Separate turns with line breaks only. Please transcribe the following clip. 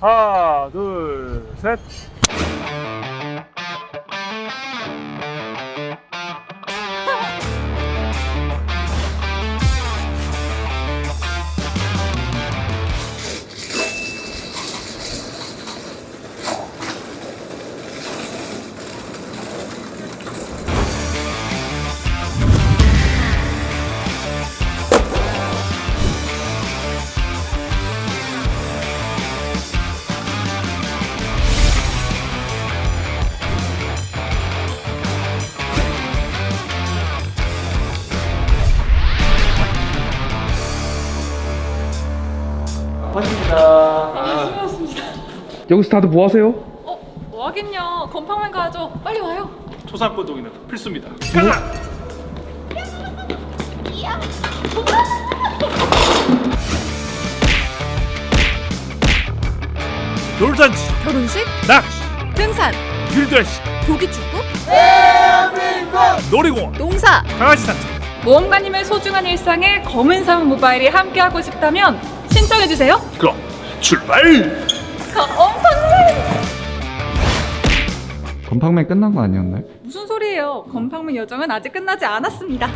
하나, 둘, 셋.
여기서 다들 뭐 하세요?
어, 뭐 하긴요. 건팡맨 가야죠. 빨리 와요.
초상권동이는 필수입니다. 돌잔치,
결혼식,
낚시,
등산,
필드레시,
조기축구,
놀이공원,
농사.
강아지 산책.
모험가님의 소중한 일상에 검은사막 모바일이 함께하고 싶다면 신청해주세요.
그럼 출발!
건팡맨!
건팡맨 끝난 거 아니었나요?
무슨 소리예요? 건팡맨 여정은 아직 끝나지 않았습니다.